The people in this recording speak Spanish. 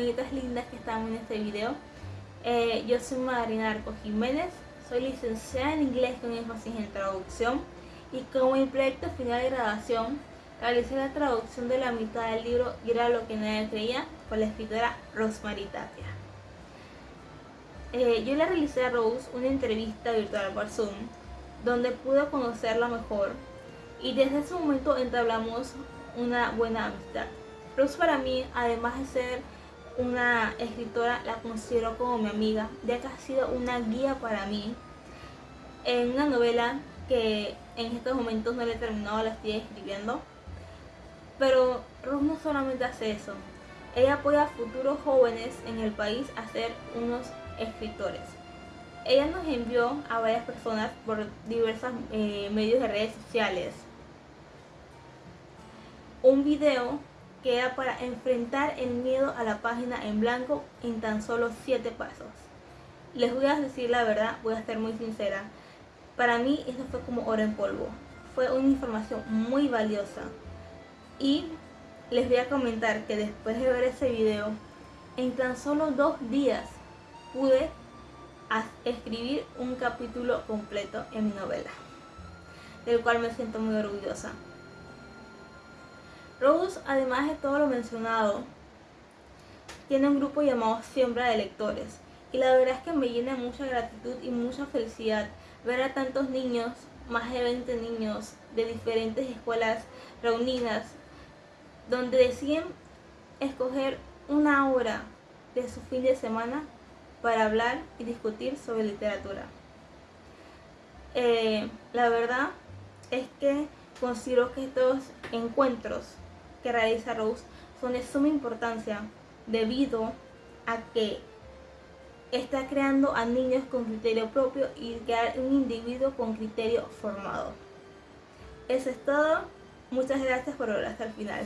personitas lindas que están en este video. Eh, yo soy Marina Arco Jiménez, soy licenciada en inglés con énfasis en traducción y como mi proyecto final de graduación realicé la traducción de la mitad del libro Y era lo que nadie creía por la escritora Rosemary Tapia. Eh, yo le realicé a Rose una entrevista virtual por Zoom donde pude conocerla mejor y desde ese momento entablamos una buena amistad. Rose para mí, además de ser una escritora, la considero como mi amiga, ya que ha sido una guía para mí en una novela que en estos momentos no le he terminado, la estoy escribiendo. Pero Rose no solamente hace eso, ella apoya a futuros jóvenes en el país a ser unos escritores. Ella nos envió a varias personas por diversos eh, medios de redes sociales un video que para enfrentar el miedo a la página en blanco en tan solo 7 pasos. Les voy a decir la verdad, voy a ser muy sincera. Para mí esto fue como oro en polvo. Fue una información muy valiosa. Y les voy a comentar que después de ver ese video, en tan solo dos días pude escribir un capítulo completo en mi novela, del cual me siento muy orgullosa. Rose, además de todo lo mencionado, tiene un grupo llamado Siembra de Lectores. Y la verdad es que me llena mucha gratitud y mucha felicidad ver a tantos niños, más de 20 niños de diferentes escuelas reunidas, donde deciden escoger una hora de su fin de semana para hablar y discutir sobre literatura. Eh, la verdad es que considero que estos encuentros que realiza Rose son de suma importancia debido a que está creando a niños con criterio propio y crear un individuo con criterio formado. Eso es todo. Muchas gracias por ver hasta el final.